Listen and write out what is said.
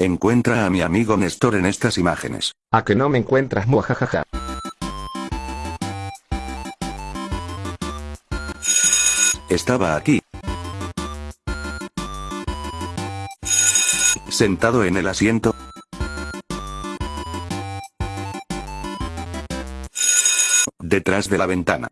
Encuentra a mi amigo Néstor en estas imágenes. A que no me encuentras muajajaja. Estaba aquí. Sentado en el asiento. Detrás de la ventana.